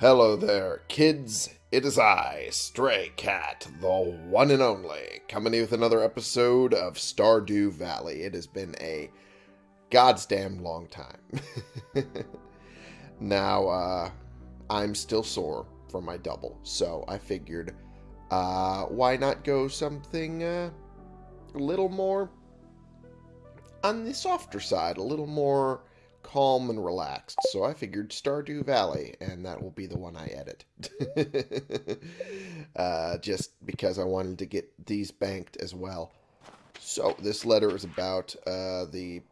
Hello there, kids. It is I, Stray Cat, the one and only, coming with another episode of Stardew Valley. It has been a goddamn long time. now, uh, I'm still sore from my double, so I figured, uh, why not go something, uh, a little more on the softer side, a little more calm and relaxed. So I figured Stardew Valley, and that will be the one I edit. uh, just because I wanted to get these banked as well. So this letter is about uh, the,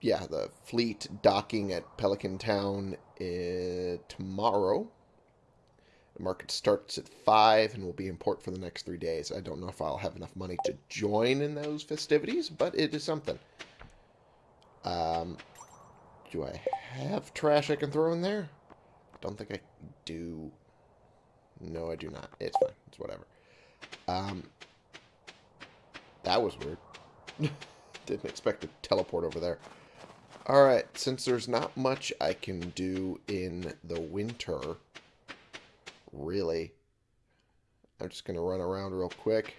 yeah, the fleet docking at Pelican Town uh, tomorrow. The market starts at 5 and will be in port for the next three days. I don't know if I'll have enough money to join in those festivities, but it is something. Um, do I have trash I can throw in there? Don't think I do. No, I do not. It's fine. It's whatever. Um, that was weird. Didn't expect to teleport over there. Alright, since there's not much I can do in the winter, really, I'm just going to run around real quick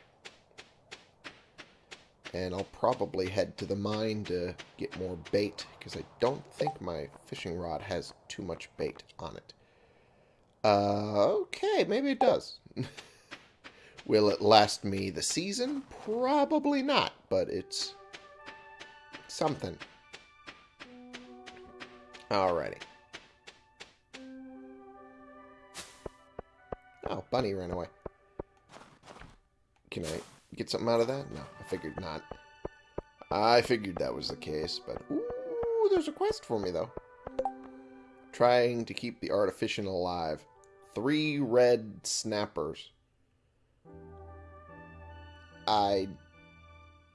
and I'll probably head to the mine to get more bait, because I don't think my fishing rod has too much bait on it. Uh, okay, maybe it does. Will it last me the season? Probably not, but it's something. Alrighty. Oh, Bunny ran away. Can I get something out of that? No, I figured not. I figured that was the case, but... Ooh, there's a quest for me, though. Trying to keep the artificial alive. Three red snappers. I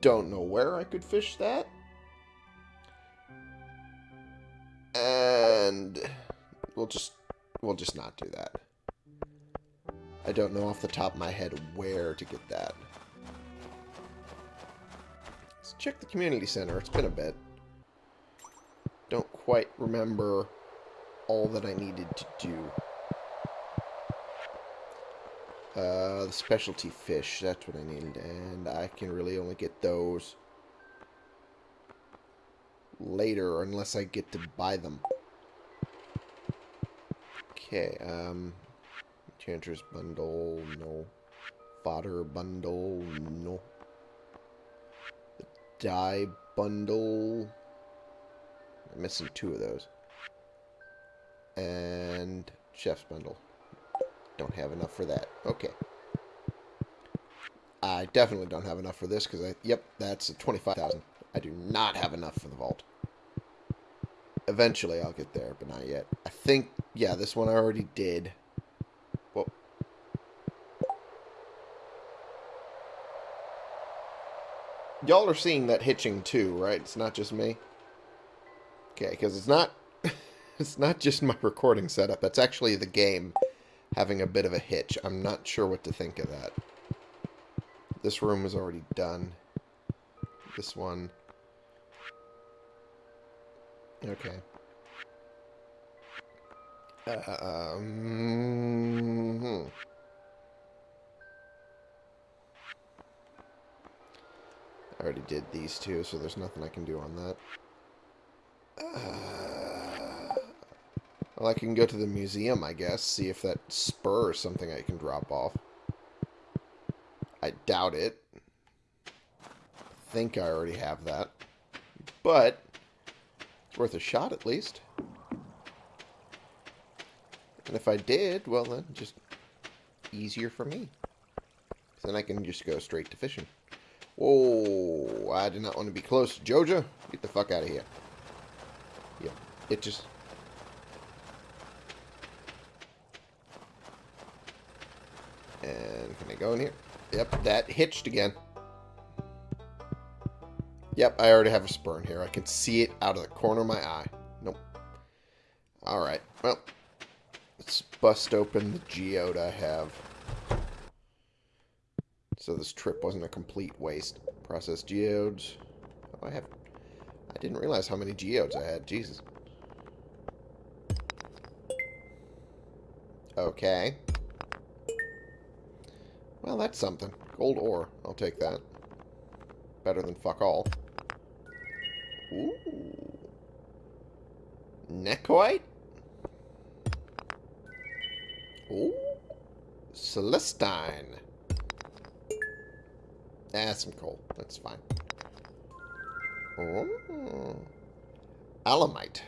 don't know where I could fish that. And we'll just we'll just not do that. I don't know off the top of my head where to get that check the community center. It's been a bit. Don't quite remember all that I needed to do. Uh, the specialty fish, that's what I needed. And I can really only get those later unless I get to buy them. Okay, um, Enchantress bundle, no. Fodder bundle, no dye bundle. I'm missing two of those. And chef's bundle. Don't have enough for that. Okay. I definitely don't have enough for this because I, yep, that's 25,000. I do not have enough for the vault. Eventually I'll get there, but not yet. I think, yeah, this one I already did. Y'all are seeing that hitching too, right? It's not just me. Okay, because it's not it's not just my recording setup. It's actually the game having a bit of a hitch. I'm not sure what to think of that. This room is already done. This one. Okay. Uh, um, hmm. I already did these two, so there's nothing I can do on that. Uh, well, I can go to the museum, I guess, see if that spur is something I can drop off. I doubt it. I think I already have that. But, it's worth a shot at least. And if I did, well then, just easier for me. Then I can just go straight to fishing. Whoa, I did not want to be close. To Joja, get the fuck out of here. Yep, it just... And can I go in here? Yep, that hitched again. Yep, I already have a spur in here. I can see it out of the corner of my eye. Nope. Alright, well, let's bust open the geode I have. So this trip wasn't a complete waste. Process geodes. Oh, I have... I didn't realize how many geodes I had. Jesus. Okay. Well, that's something. Gold ore. I'll take that. Better than fuck all. Ooh. Nekoite? Ooh. Celestine. Ah, some coal. That's fine. Oh. Alamite.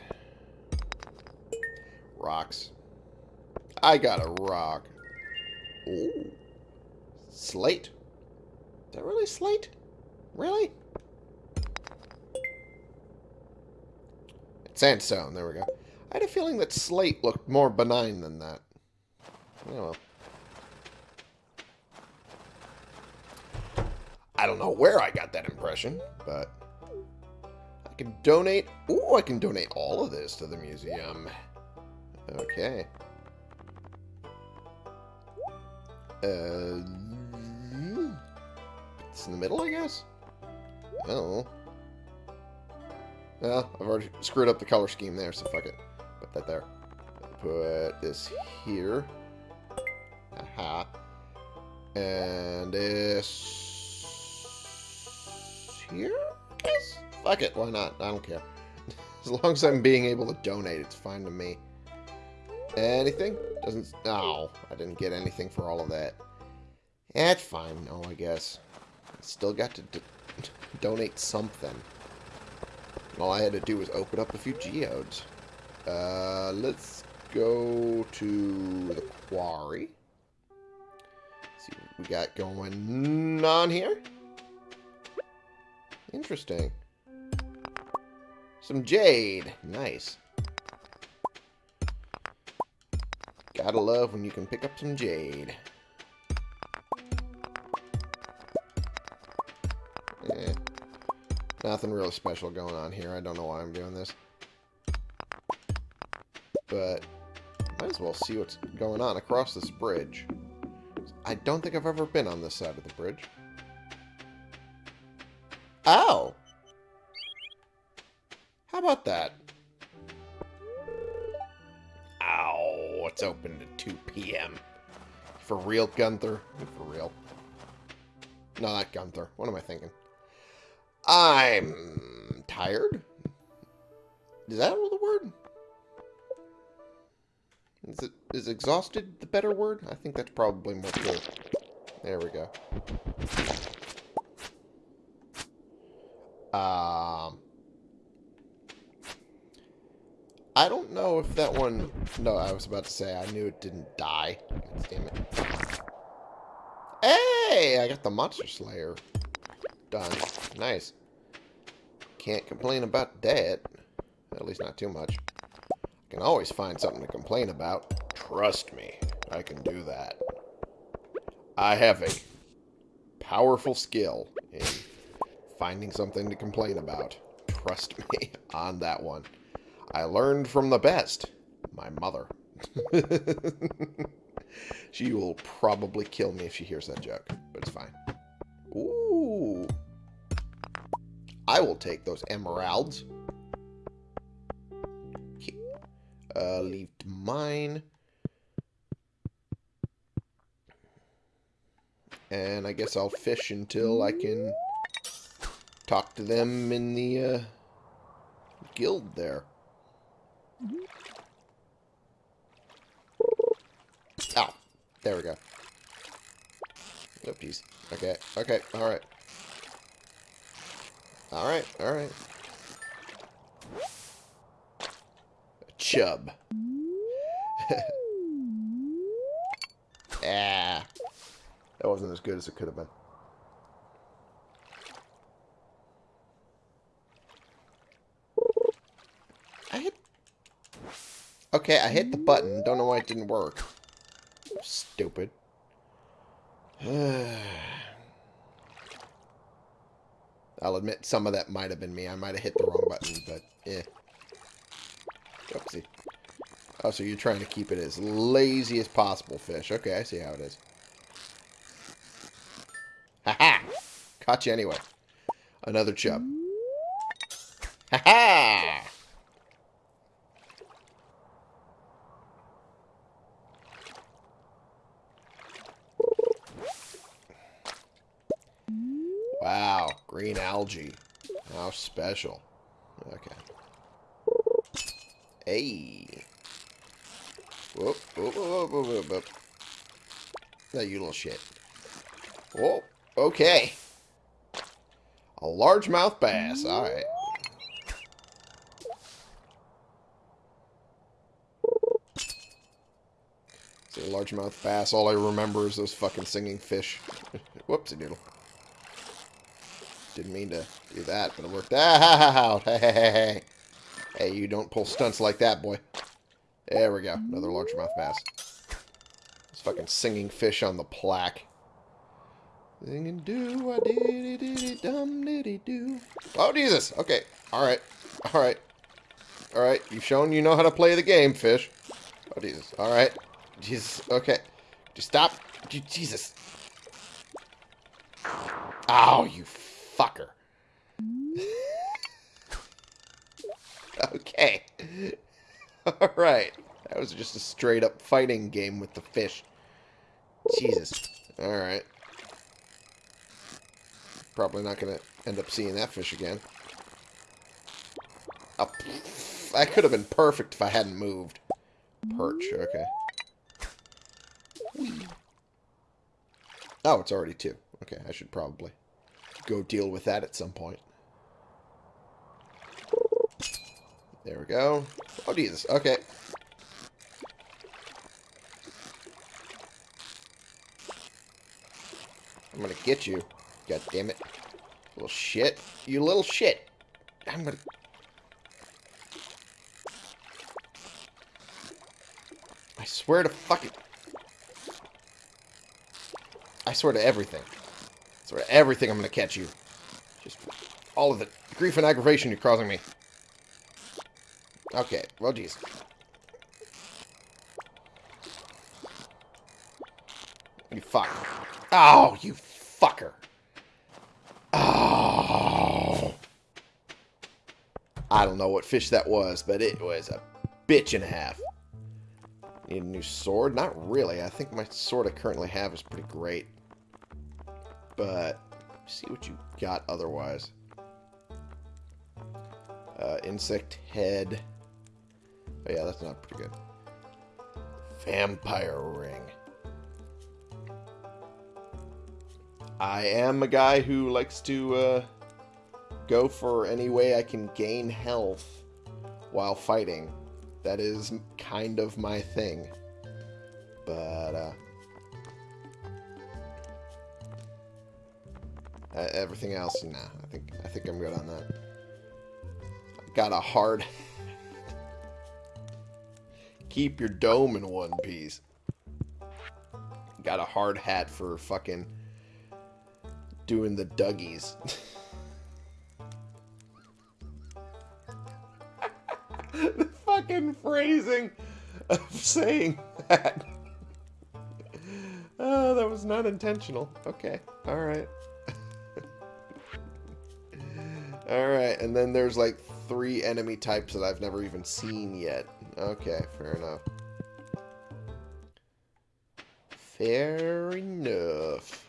Rocks. I got a rock. Ooh. Slate. Is that really slate? Really? It's Sandstone. There we go. I had a feeling that slate looked more benign than that. Oh well. I don't know where I got that impression, but I can donate. Ooh, I can donate all of this to the museum. Okay. Uh, it's in the middle, I guess. Oh. Well, I've already screwed up the color scheme there, so fuck it. Put that there. Put this here. Aha. And this here? Yes. Fuck it, why not? I don't care. As long as I'm being able to donate, it's fine to me. Anything? Doesn't... No, I didn't get anything for all of that. That's fine, no, I guess. Still got to donate something. All I had to do was open up a few geodes. Uh, let's go to the quarry. see what we got going on here. Interesting. Some jade. Nice. Gotta love when you can pick up some jade. Eh. Nothing real special going on here. I don't know why I'm doing this. But, might as well see what's going on across this bridge. I don't think I've ever been on this side of the bridge. Oh! How about that? Ow, it's open to 2 p.m. For real, Gunther? For real. No, not Gunther. What am I thinking? I'm tired? Is that the word? Is it is exhausted the better word? I think that's probably more true. There we go. Um, I don't know if that one... No, I was about to say, I knew it didn't die. Damn it. Hey! I got the Monster Slayer done. Nice. Can't complain about that. At least not too much. I can always find something to complain about. Trust me, I can do that. I have a powerful skill in finding something to complain about. Trust me on that one. I learned from the best. My mother. she will probably kill me if she hears that joke, but it's fine. Ooh. I will take those emeralds. Uh, leave mine. And I guess I'll fish until I can talk to them in the uh, guild there. Oh, there we go. Oopsies. Okay, okay, alright. Alright, alright. Chub. ah. That wasn't as good as it could have been. Okay, I hit the button. Don't know why it didn't work. Stupid. I'll admit some of that might have been me. I might have hit the wrong button, but yeah. Oopsie. Oh, so you're trying to keep it as lazy as possible, fish. Okay, I see how it is. Ha-ha! Caught you anyway. Another chub. Ha-ha! Green algae. How special. Okay. Hey. Whoop, whoop, whoop, whoop, whoop, whoop. No, you little shit. Whoa, okay. A largemouth bass. All right. See, a largemouth bass. All I remember is those fucking singing fish. Whoopsie doodle. Didn't mean to do that, but it worked out. Hey, hey, hey, hey. You don't pull stunts like that, boy. There we go. Another largemouth bass. This fucking singing fish on the plaque. Singing do a diddy diddy dum diddy do. Oh Jesus! Okay. Alright. Alright. Alright. You've shown you know how to play the game, fish. Oh Jesus. Alright. Jesus. Okay. Just stop. Jesus. Oh, you fucker. okay. Alright. That was just a straight up fighting game with the fish. Jesus. Alright. Probably not going to end up seeing that fish again. That could have been perfect if I hadn't moved. Perch, okay. Oh, it's already two. Okay, I should probably go deal with that at some point. There we go. Oh, Jesus. Okay. I'm gonna get you. God damn it. Little shit. You little shit. I'm gonna... I swear to fucking... I swear to everything. Swear to everything I'm gonna catch you. Just all of the grief and aggravation you're causing me. Okay, well, geez. You fuck. Oh, you fucker. Oh. I don't know what fish that was, but it was a bitch and a half. Need a new sword? Not really. I think my sword I currently have is pretty great. But, see what you got otherwise. Uh, insect head. Oh yeah, that's not pretty good. Vampire ring. I am a guy who likes to uh, go for any way I can gain health while fighting. That is kind of my thing. But, uh, Uh, everything else, nah. I think I think I'm good on that. Got a hard. Keep your dome in one piece. Got a hard hat for fucking doing the Dougies. the fucking phrasing of saying that. Oh, that was not intentional. Okay. Alright. Alright, and then there's like three enemy types that I've never even seen yet. Okay, fair enough. Fair enough.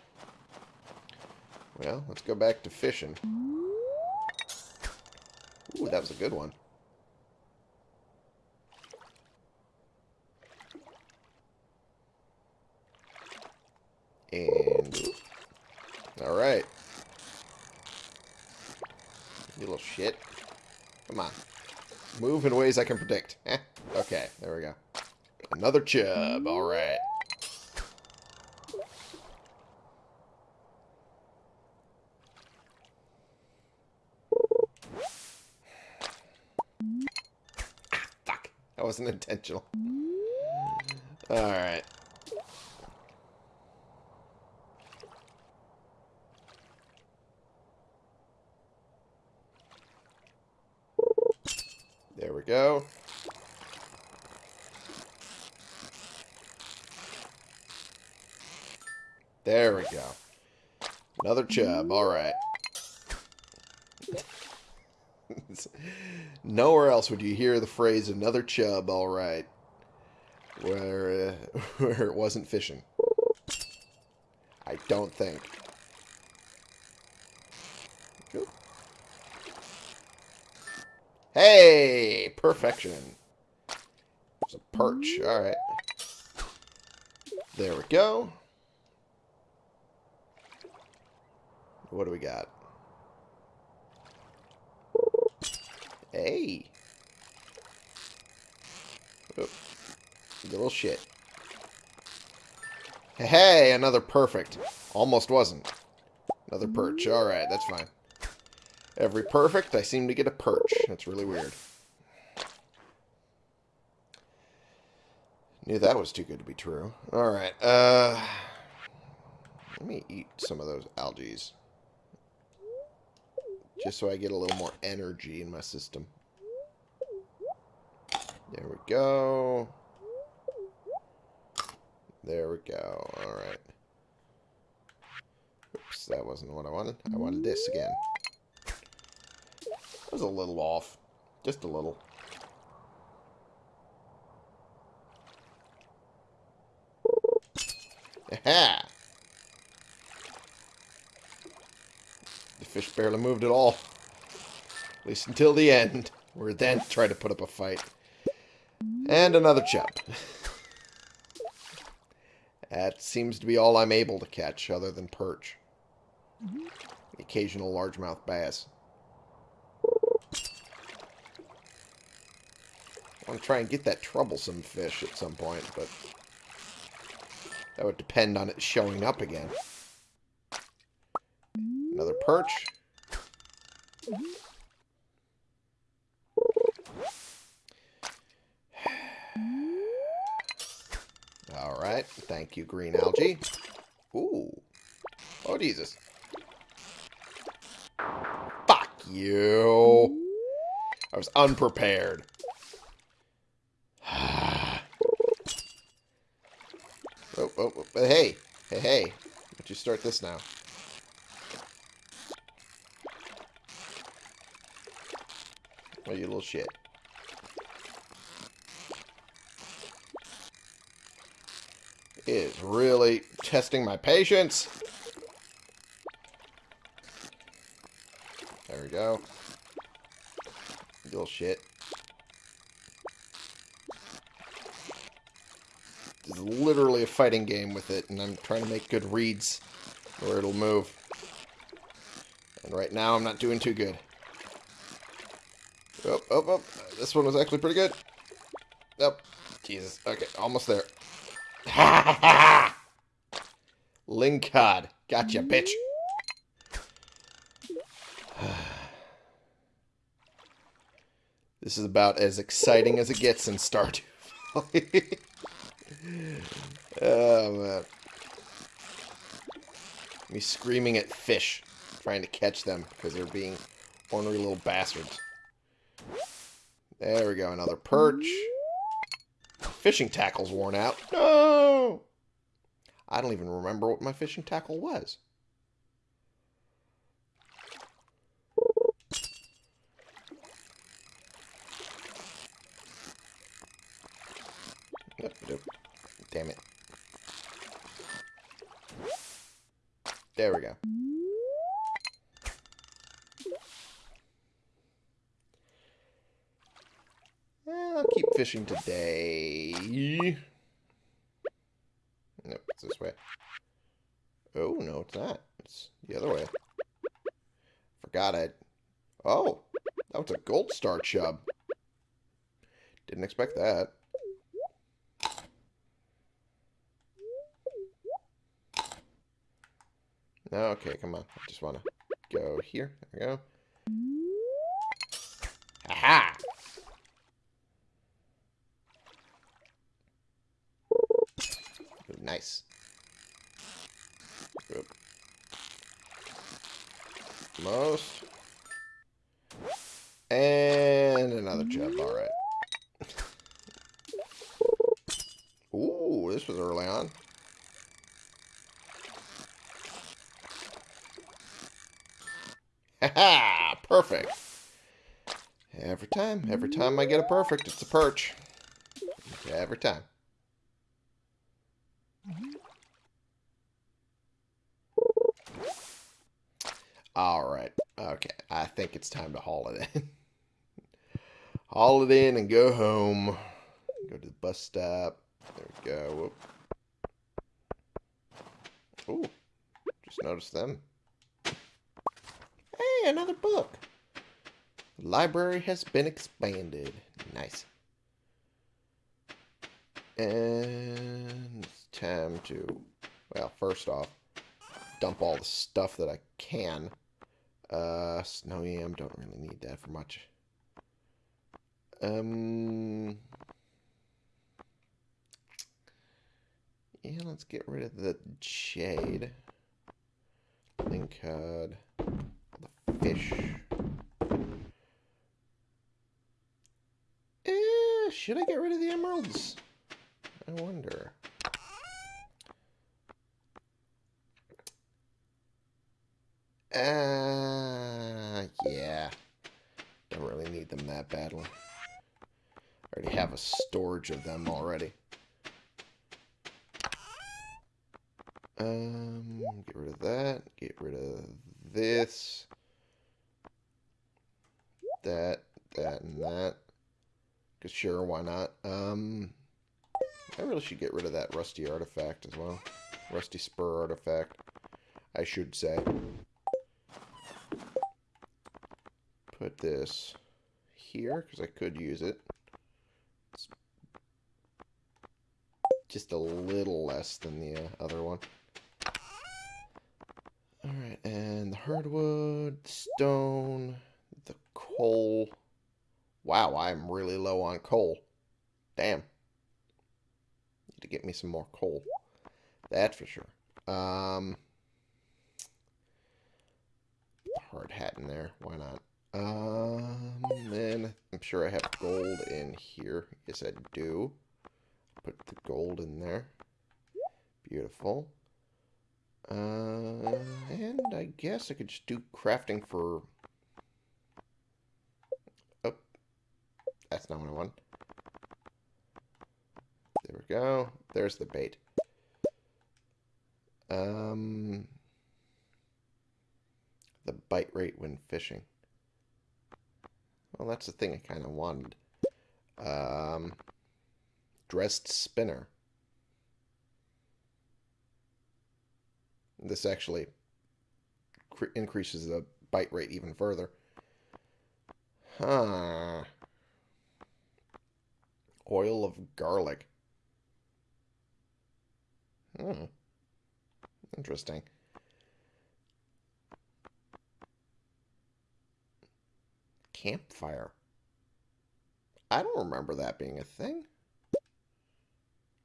Well, let's go back to fishing. Ooh, that was a good one. And... Alright. You little shit. Come on. Move in ways I can predict. Eh. Okay, there we go. Another chub. Alright. fuck. That wasn't intentional. Alright. There we go. There we go. Another chub. All right. Nowhere else would you hear the phrase "another chub." All right, where uh, where it wasn't fishing. I don't think. Hey! Perfection. There's a perch. Mm-hmm. Alright. There we go. What do we got? Hey. Oh, little shit. Hey, another perfect. Almost wasn't. Another perch. Mm-hmm. Alright, that's fine. Every perfect, I seem to get a perch. That's really weird. Knew that was too good to be true. Alright, uh... Let me eat some of those algae. Just so I get a little more energy in my system. There we go. There we go. Alright. Oops, that wasn't what I wanted. I wanted this again. That was a little off. Just a little. Aha! The fish barely moved at all. At least until the end. Where then tried to put up a fight. And another chub. that seems to be all I'm able to catch, other than perch. The occasional largemouth bass. Want to try and get that troublesome fish at some point, but that would depend on it showing up again. Another perch. Alright, thank you, green algae. Ooh. Oh, Jesus. Fuck you. I was unprepared. oh, oh, oh, hey, hey, hey. Why you start this now? Oh, you little shit. It is really testing my patience. There we go. Little shit. This is literally a fighting game with it, and I'm trying to make good reads where it'll move. And right now, I'm not doing too good. Oh, oh, oh. This one was actually pretty good. Nope. Jesus. Okay, almost there. Ha ha ha! Gotcha, bitch. this is about as exciting as it gets in Stardew oh, man. Me screaming at fish, trying to catch them because they're being ornery little bastards. There we go, another perch. Fishing tackle's worn out. No! I don't even remember what my fishing tackle was. Damn it. There we go. I'll keep fishing today. Nope, it's this way. Oh, no, it's not. It's the other way. Forgot it. Oh, that was a gold star chub. Didn't expect that. Okay, come on. I just want to go here. There we go. Aha! Nice. Good. Most. And another chub. Alright. Ooh, this was early on. Ha Perfect. Every time, every time I get a perfect, it's a perch. Every time. Alright. Okay. I think it's time to haul it in. Haul it in and go home. Go to the bus stop. There we go. Whoop. Ooh, just noticed them. Hey, another book. The library has been expanded. Nice. And it's time to, well, first off, dump all the stuff that I can. Uh, snow yam, don't really need that for much. Um, yeah, let's get rid of the jade. Lingcod, the fish. Should I get rid of the emeralds? I wonder. Uh, yeah. Don't really need them that badly. I already have a storage of them already. Um, get rid of that. Get rid of this. That, that, and that. Cause sure, why not? Um, I really should get rid of that rusty artifact as well. Rusty spur artifact, I should say. Put this here, because I could use it. It's just a little less than the uh, other one. Alright, and the hardwood, the stone, the coal. Wow, I'm really low on coal. Damn. Need to get me some more coal. That's for sure. Um, hard hat in there. Why not? Um, and I'm sure I have gold in here. Yes, I do. Put the gold in there. Beautiful. Uh, and I guess I could just do crafting for... that's not what I want. There we go. There's the bait. Um, the bite rate when fishing. Well, that's the thing I kind of wanted. Um, dressed spinner. This actually increases the bite rate even further. Huh. Oil of garlic. Hmm. Interesting. Campfire. I don't remember that being a thing.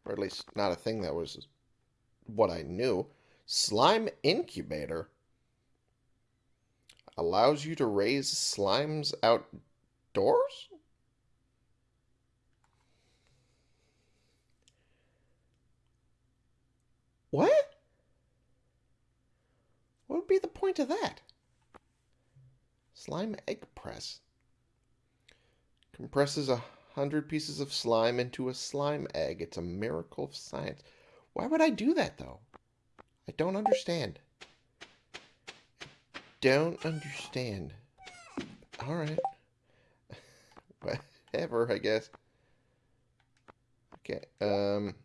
Or at least not a thing that was what I knew. Slime incubator allows you to raise slimes outdoors? What? What would be the point of that? Slime egg press. Compresses a hundred pieces of slime into a slime egg. It's a miracle of science. Why would I do that, though? I don't understand. Don't understand. Alright. Whatever, I guess. Okay, um...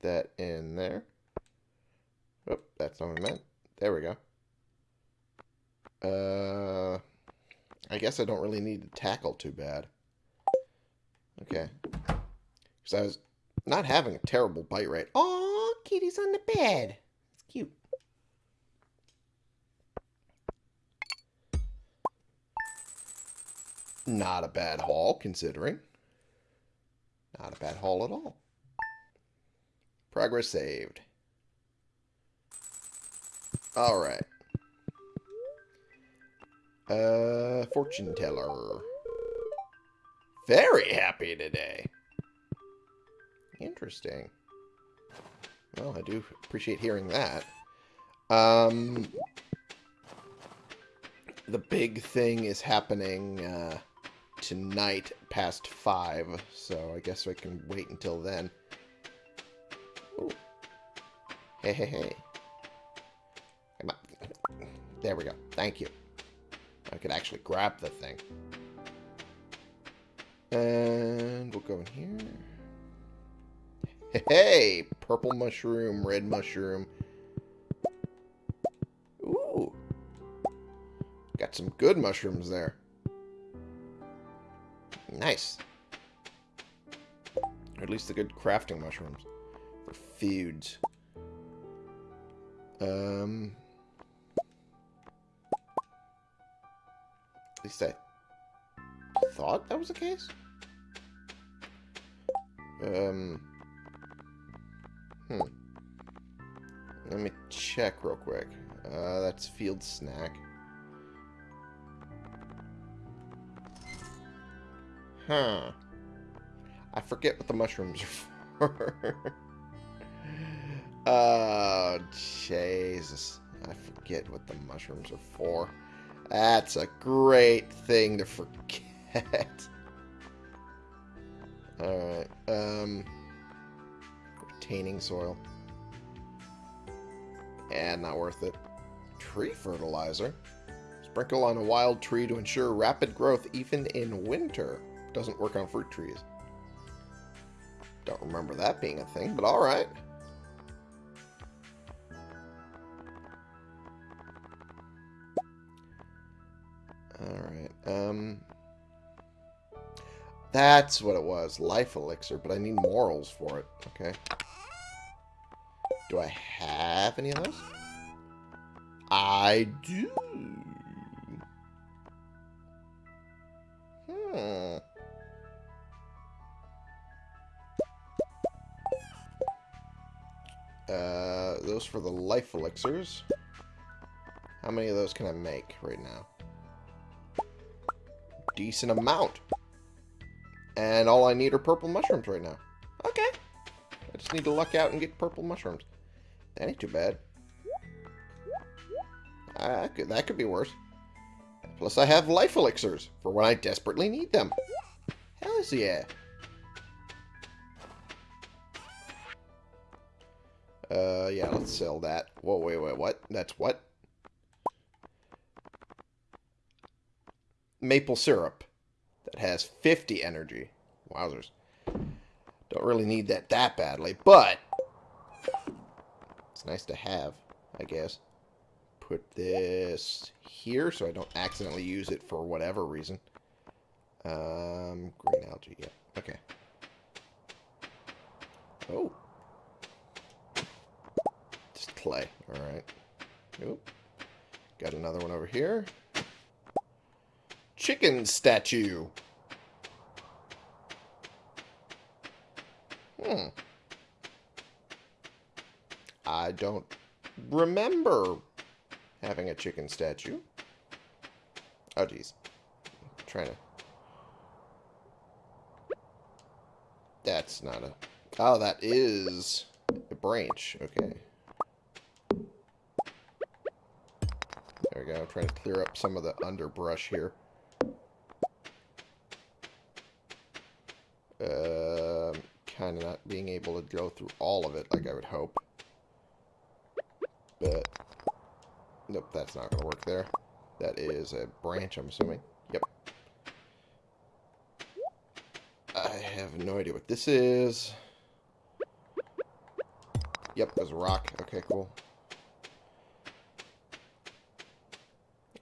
That in there. Oh, that's not what I meant. There we go. Uh... I guess I don't really need to tackle too bad. Okay. Because I was not having a terrible bite rate. Oh, kitty's on the bed. It's cute. Not a bad haul, considering. Not a bad haul at all. Progress saved. Alright. Uh, fortune teller. Very happy today. Interesting. Well, I do appreciate hearing that. Um, the big thing is happening uh, tonight past 5, so I guess I can wait until then. Hey, hey, hey. Come on. There we go. Thank you. I could actually grab the thing. And we'll go in here. Hey, purple mushroom, red mushroom. Ooh. Got some good mushrooms there. Nice. Or at least the good crafting mushrooms. For foods. Um... At least I thought that was the case. Um... Hmm. Let me check real quick. Uh, that's field snack. Huh. I forget what the mushrooms are for. Oh, Jesus. I forget what the mushrooms are for. That's a great thing to forget. Alright, um... Retaining soil. And not worth it. Tree fertilizer. Sprinkle on a wild tree to ensure rapid growth even in winter. Doesn't work on fruit trees. Don't remember that being a thing, but. Alright, That's what it was. Life elixir, but I need morels for it. Okay. Do I have any of those? I do. Hmm. Uh, those for the life elixirs. How many of those can I make right now? Decent amount. And all I need are purple mushrooms right now. Okay. I just need to luck out and get purple mushrooms. That ain't too bad. Uh, could, that could be worse. Plus I have life elixirs for when I desperately need them. Hell yeah. Uh, yeah, let's sell that. Whoa, wait, wait, what? That's what? Maple syrup has 50 energy. Wowzers. Don't really need that that badly, but it's nice to have, I guess. Put this here so I don't accidentally use it for whatever reason. Um, green algae, yeah. Okay. Oh. Just clay, alright. Nope. Got another one over here. Chicken statue. Hmm. I don't remember having a chicken statue. Oh, jeez. Trying to... That's not a... Oh, that is a branch. Okay. There we go. I'm trying to clear up some of the underbrush here. Uh, kind of not being able to go through all of it like I would hope. But, nope, that's not going to work there. That is a branch, I'm assuming. Yep. I have no idea what this is. Yep, there's a rock. Okay, cool.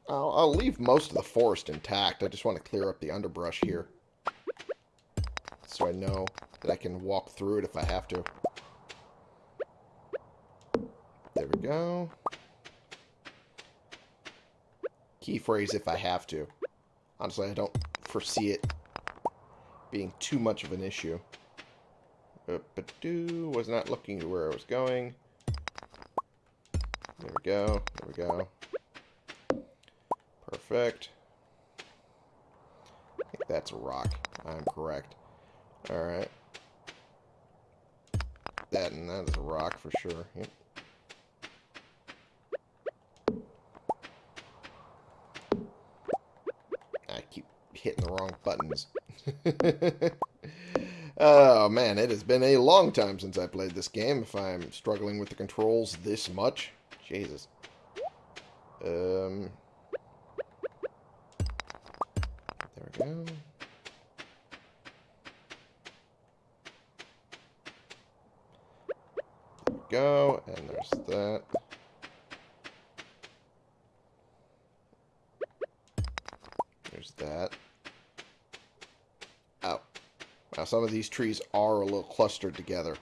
I'll, I'll leave most of the forest intact. I just want to clear up the underbrush here so I know that I can walk through it if I have to. There we go. Key phrase if I have to. Honestly, I don't foresee it being too much of an issue. But do was not looking to where I was going. There we go. There we go. Perfect. I think that's a rock. I'm correct. Alright. That and that is a rock for sure. Yep. I keep hitting the wrong buttons. oh man, it has been a long time since I played this game if I'm struggling with the controls this much. Jesus. Um, there we go. Some of these trees are a little clustered together.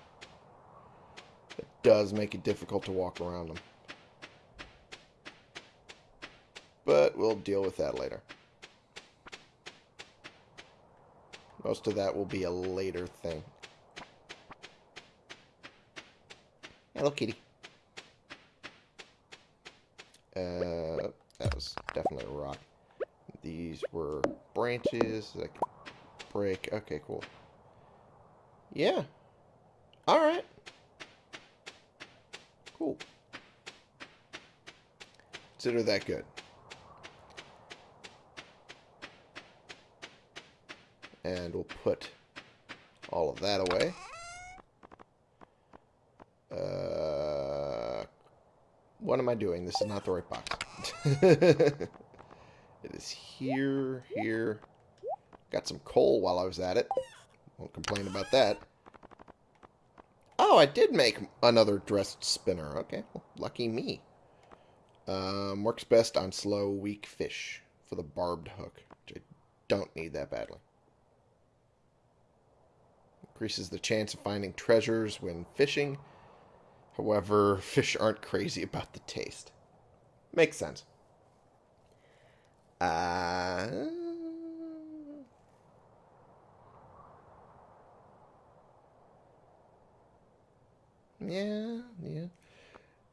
It does make it difficult to walk around them. But we'll deal with that later. Most of that will be a later thing. Hello, kitty. Uh, that was definitely a rock. These were branches that I could break. Okay, cool. Yeah. Alright. Cool. Consider that good. And we'll put all of that away. Uh, what am I doing? This is not the right box. it is here, here. Got some coal while I was at it. Won't complain about that. Oh, I did make another dressed spinner. Okay, well, lucky me. Um, works best on slow, weak fish for the barbed hook, I don't need that badly. Increases the chance of finding treasures when fishing. However, fish aren't crazy about the taste. Makes sense. Uh, yeah, yeah.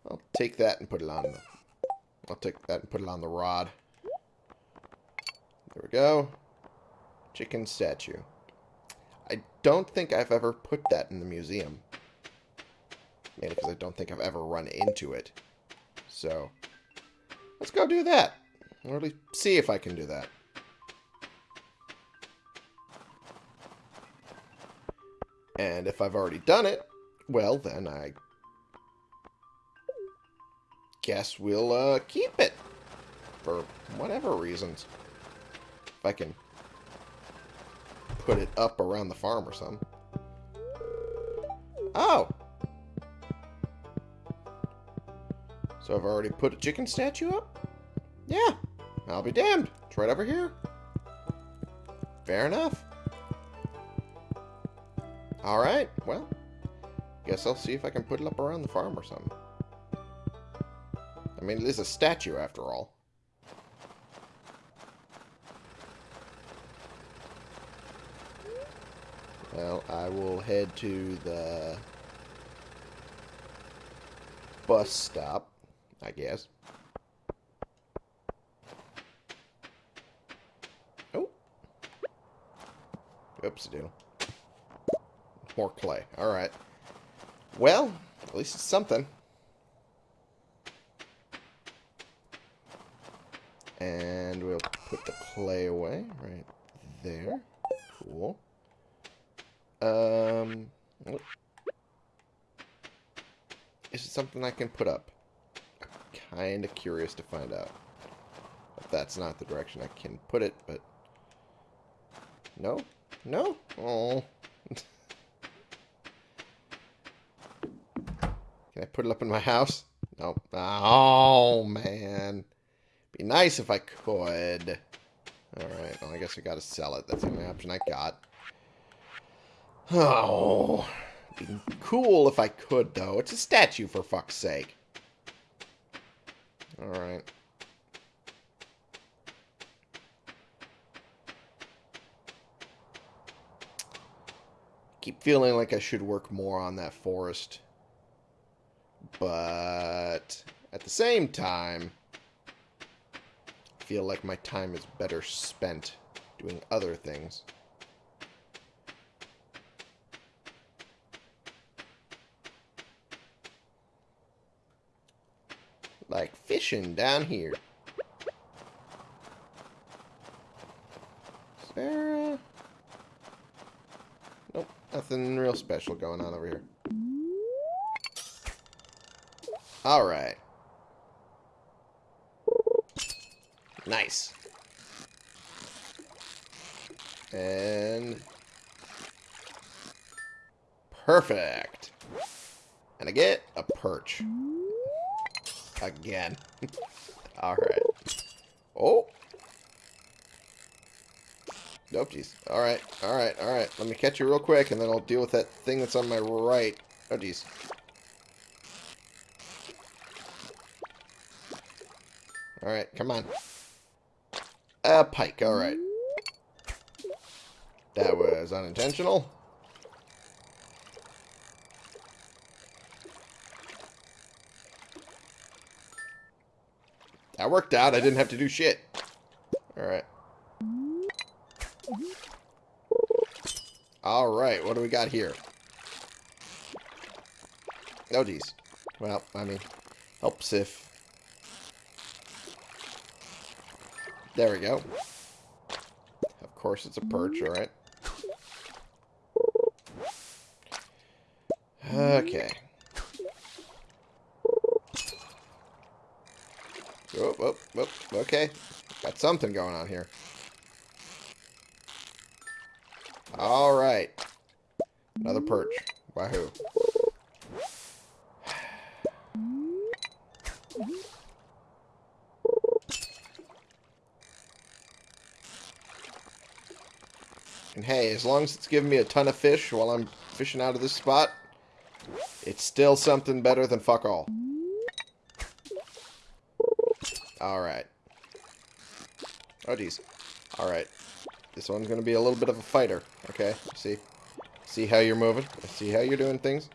I'll take that and put it on the... I'll take that and put it on the rod. There we go. Chicken statue. I don't think I've ever put that in the museum. Mainly because I don't think I've ever run into it. So, let's go do that. Or at least see if I can do that. And if I've already done it, well, then I guess we'll uh, keep it. For whatever reasons. If I can put it up around the farm or something. Oh! So I've already put a chicken statue up? Yeah. I'll be damned. It's right over here. Fair enough. Alright, well. Guess I'll see if I can put it up around the farm or something. I mean, it is a statue after all. Well, I will head to the bus stop, I guess. Oh. Oops, doodle. More clay. Alright. Well, at least it's something. And we'll put the clay away right there. Cool. Um? Is it something I can put up? I'm kind of curious to find out. If that's not the direction I can put it, but... No? No? Oh. can I put it up in my house? No. Oh, man. Be nice if I could. Alright, well, I guess I gotta sell it. That's the only option I got. Oh, be cool if I could, though. It's a statue, for fuck's sake. Alright. Keep feeling like I should work more on that forest. But at the same time, I feel like my time is better spent doing other things. Like fishing down here. Sarah? Nope, nothing real special going on over here. Alright. Nice. And... Perfect. And I get a perch. Again. Alright. Oh! Nope, jeez. Alright, alright, alright. Let me catch you real quick, and then I'll deal with that thing that's on my right. Oh, jeez. Alright, come on. A pike, alright. That was unintentional. That worked out. I didn't have to do shit. Alright. Alright, what do we got here? Oh, geez. Well, I mean, helps if... There we go. Of course it's a perch, alright. Okay. Oh, oh, oh, okay. Got something going on here. Alright. Another perch. Wahoo. As long as it's giving me a ton of fish while I'm fishing out of this spot, it's still something better than fuck all. Alright. Oh, geez. Alright. This one's going to be a little bit of a fighter. Okay, see? See how you're moving? See how you're doing things?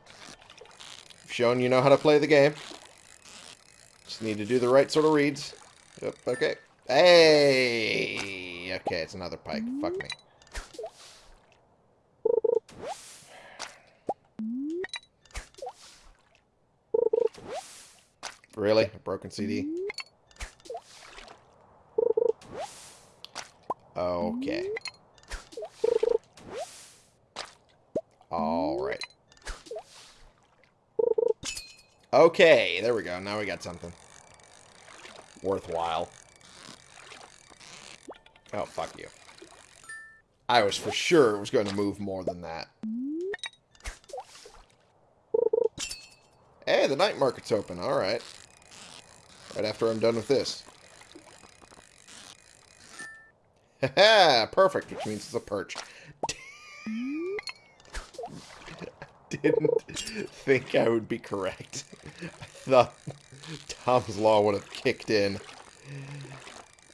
I've shown you know how to play the game. Just need to do the right sort of reads. Yep, okay. Hey! Okay, it's another pike. Fuck me. Really? A broken CD? Okay. Alright. Okay, there we go. Now we got something. Worthwhile. Oh, fuck you. I was for sure it was going to move more than that. Hey, the night market's open. Alright. Right after I'm done with this. Haha, perfect, which means it's a perch. I didn't think I would be correct. I thought Tom's Law would have kicked in.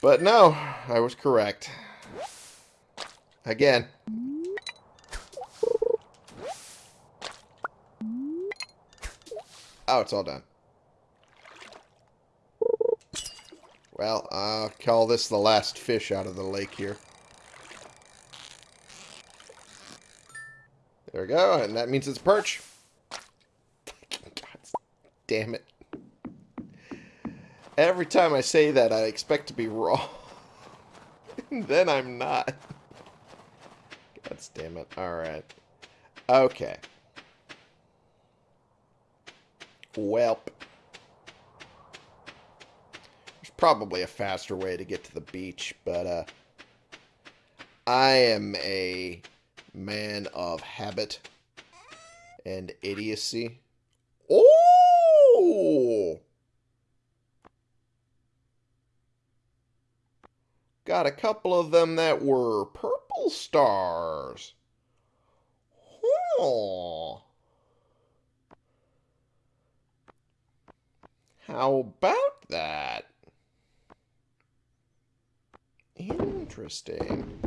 But no, I was correct. Again. Oh, it's all done. Well, I'll call this the last fish out of the lake here. There we go, and that means it's perch. God damn it. Every time I say that, I expect to be wrong. then I'm not. God damn it. Alright. Okay. Welp probably a faster way to get to the beach, but uh, I am a man of habit and idiocy. Oh! Got a couple of them that were purple stars. How about that? Interesting.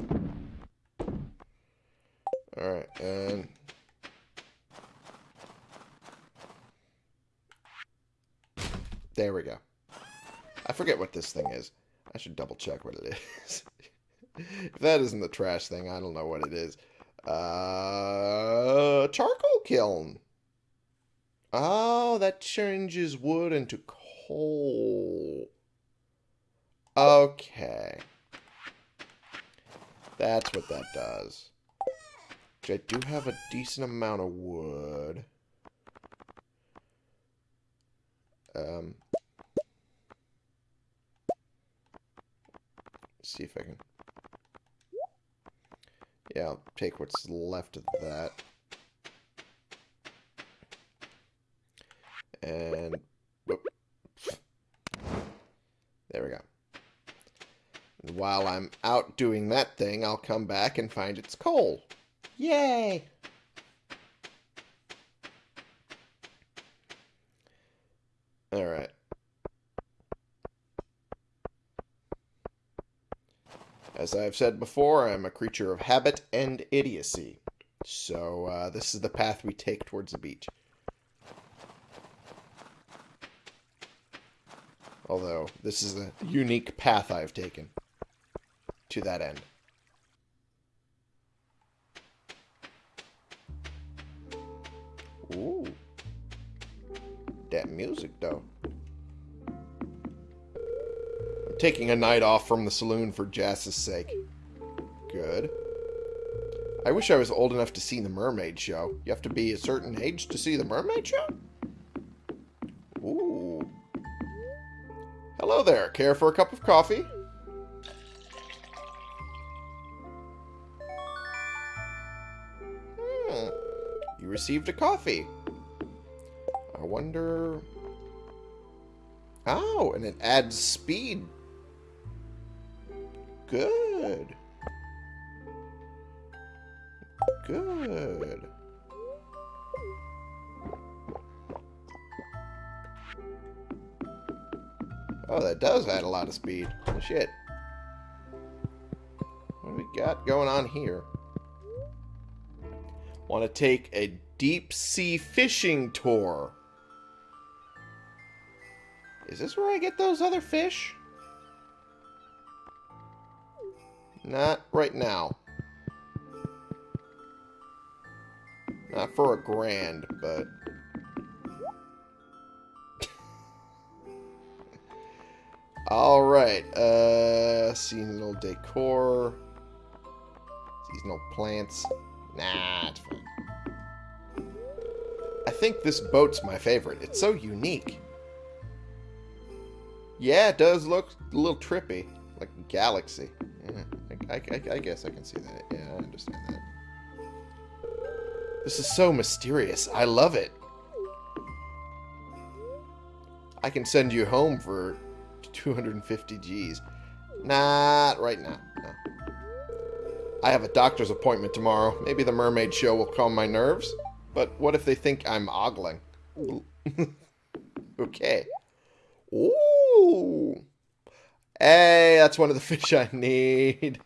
Alright, and... There we go. I forget what this thing is. I should double check what it is. if that isn't the trash thing, I don't know what it is. Uh, charcoal kiln. Oh, that changes wood into coal. Okay. That's what that does. Which I do have a decent amount of wood. Um, see if I can... Yeah, I'll take what's left of that. And whoop. there we go. And while I'm out doing that thing, I'll come back and find it's coal. Yay! Alright. As I've said before, I'm a creature of habit and idiocy. So uh, this is the path we take towards the beach. Although, this is a unique path I've taken to that end. Ooh. That music, though. I'm taking a night off from the saloon for Jas's sake. Good. I wish I was old enough to see the Mermaid Show. You have to be a certain age to see the Mermaid Show? Ooh. Hello there. Care for a cup of coffee? Received a coffee. I wonder... Oh, and it adds speed. Good. Good. Oh, that does add a lot of speed. Oh, shit. What do we got going on here? Want to take a deep sea fishing tour. Is this where I get those other fish? Not right now. Not for a grand, but... Alright, uh, seasonal decor. Seasonal plants. Nah, it's fine. I think this boat's my favorite. It's so unique. Yeah, it does look a little trippy. Like galaxy. Yeah, I, I, I guess I can see that. Yeah, I understand that. This is so mysterious. I love it. I can send you home for 250 G's. Not right now. No. I have a doctor's appointment tomorrow. Maybe the mermaid show will calm my nerves. But what if they think I'm ogling? okay. Ooh. Hey, that's one of the fish I need.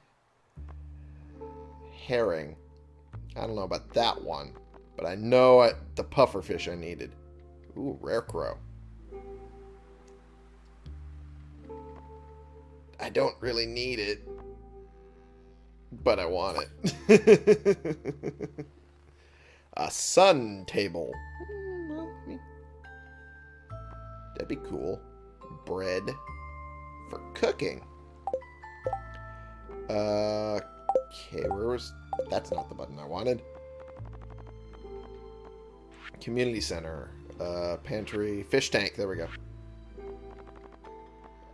Herring. I don't know about that one. But I know I, the puffer fish I needed. Ooh, rare crow. I don't really need it. But I want it. A sun table. That'd be cool. Bread for cooking. Uh, okay, where was... That's not the button I wanted. Community center. Uh, pantry. Fish tank. There we go.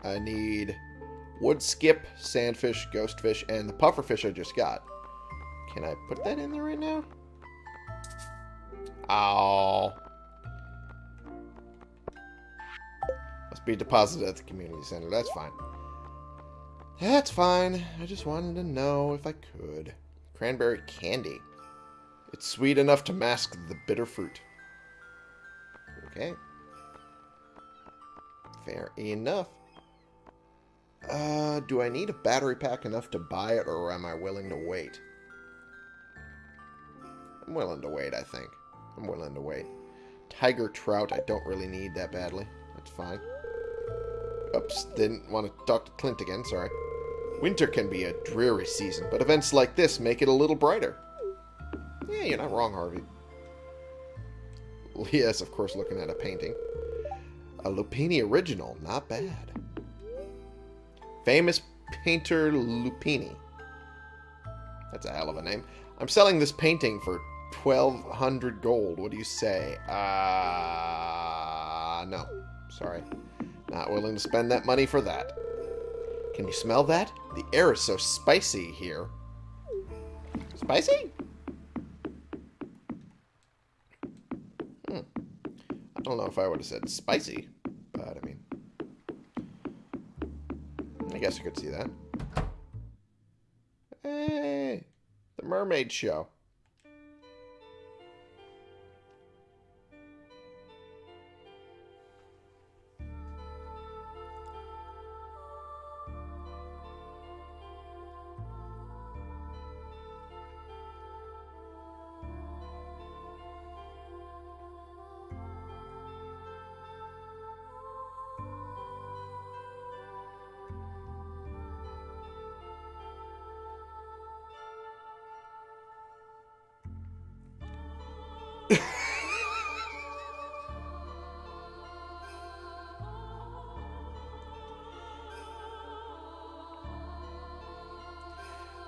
I need woodskip, sandfish, ghostfish, and the pufferfish I just got. Can I put that in there right now? Oh. Must be deposited at the community center. That's fine. That's fine. I just wanted to know if I could. Cranberry candy. It's sweet enough to mask the bitter fruit. Okay. Fair enough. Uh, do I need a battery pack enough to buy it, or am I willing to wait? I'm willing to wait, I think. I'm willing to wait. Tiger trout, I don't really need that badly. That's fine. Oops, didn't want to talk to Clint again, sorry. Winter can be a dreary season, but events like this make it a little brighter. Yeah, you're not wrong, Harvey. Yes, of course, looking at a painting. A Lupini original, not bad. Famous painter Lupini. That's a hell of a name. I'm selling this painting for 1200 gold. What do you say? Ah, uh, no. Sorry. Not willing to spend that money for that. Can you smell that? The air is so spicy here. Spicy? Hmm. don't know if I would have said spicy, but I mean, I guess I could see that. Hey, the mermaid show.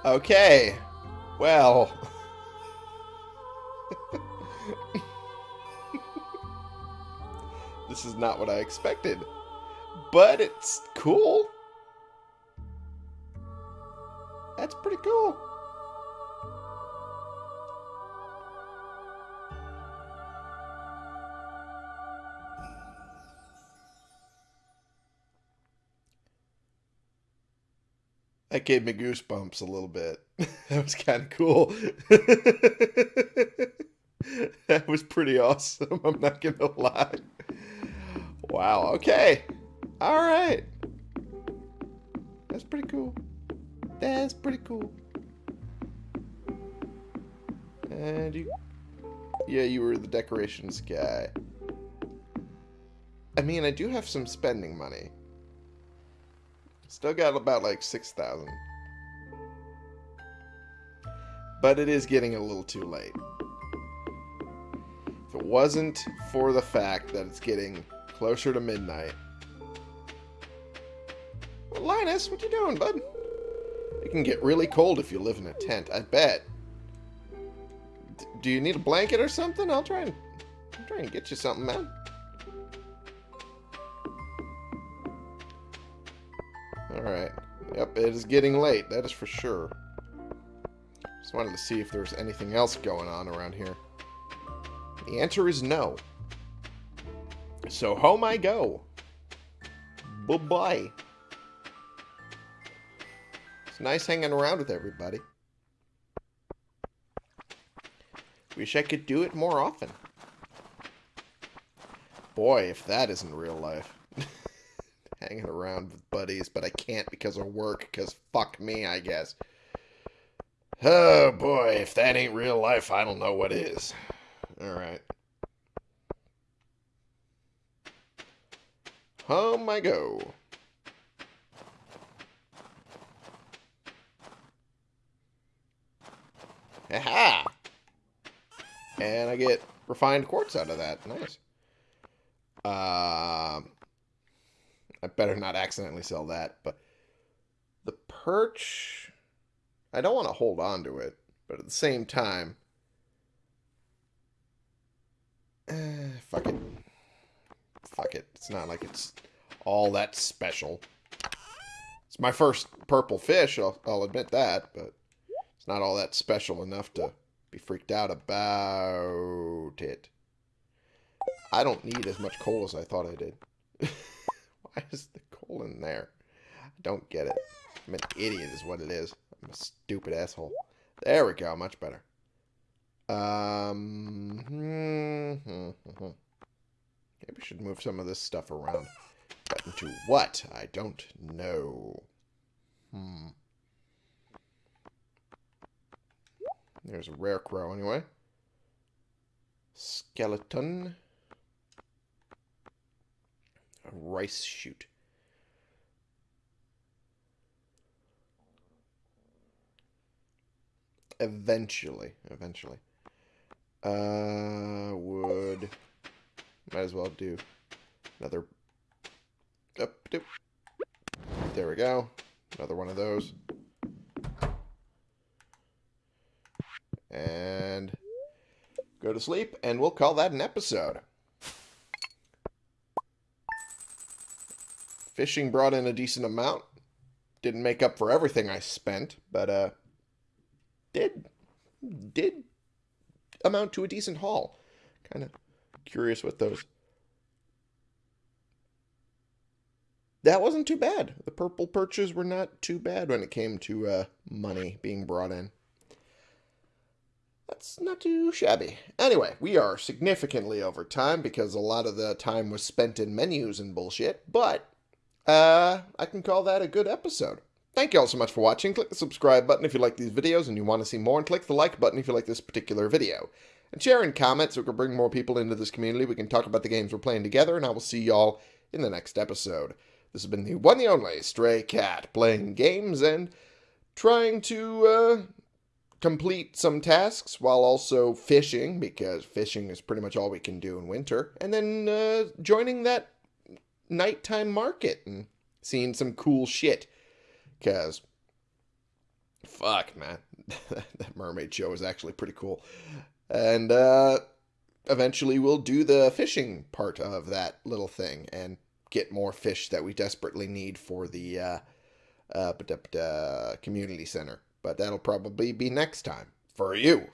Okay. Well. this is not what I expected. But it's cool. That gave me goosebumps a little bit. that was kind of cool. that was pretty awesome. I'm not going to lie. Wow. Okay. All right. That's pretty cool. That's pretty cool. And you. Yeah, you were the decorations guy. I mean, I do have some spending money. Still got about like 6,000. But it is getting a little too late. If it wasn't for the fact that it's getting closer to midnight. Well, Linus, what you doing, bud? It can get really cold if you live in a tent, I bet. D do you need a blanket or something? I'll try and I'll try and get you something, man. Alright. Yep, it is getting late, that is for sure. Just wanted to see if there's anything else going on around here. The answer is no. So home I go. Bye-bye. It's nice hanging around with everybody. Wish I could do it more often. Boy, if that isn't real life hanging around with buddies, but I can't because of work, because fuck me, I guess. Oh boy, if that ain't real life, I don't know what is. Alright. Home I go. Aha! And I get refined quartz out of that. Nice. Um... Uh, better not accidentally sell that. But the perch, I don't want to hold on to it, but at the same time, eh, fuck it. Fuck it. It's not like it's all that special. It's my first purple fish, I'll, I'll admit that, but it's not all that special enough to be freaked out about it. I don't need as much coal as I thought I did. Why is the colon there? I don't get it. I'm an idiot is what it is. I'm a stupid asshole. There we go. Much better. Um, hmm, hmm, hmm, Maybe we should move some of this stuff around. But into what? I don't know. Hmm. There's a rare crow anyway. Skeleton a rice shoot. Eventually. Eventually. Uh, would... Might as well do another... Up, doop. There we go. Another one of those. And go to sleep, and we'll call that an episode. Fishing brought in a decent amount. Didn't make up for everything I spent, but uh, did did amount to a decent haul. Kind of curious with those. That wasn't too bad. The purple perches were not too bad when it came to uh, money being brought in. That's not too shabby. Anyway, we are significantly over time because a lot of the time was spent in menus and bullshit, but uh, I can call that a good episode. Thank you all so much for watching. Click the subscribe button if you like these videos and you want to see more, and click the like button if you like this particular video. And share and comment so we can bring more people into this community. We can talk about the games we're playing together, and I will see y'all in the next episode. This has been the one the only Stray Cat, playing games and trying to uh, complete some tasks while also fishing, because fishing is pretty much all we can do in winter, and then uh, joining that nighttime market and seeing some cool shit. Because, fuck, man, that mermaid show is actually pretty cool. And uh, eventually we'll do the fishing part of that little thing and get more fish that we desperately need for the uh, uh, community center. But that'll probably be next time for you.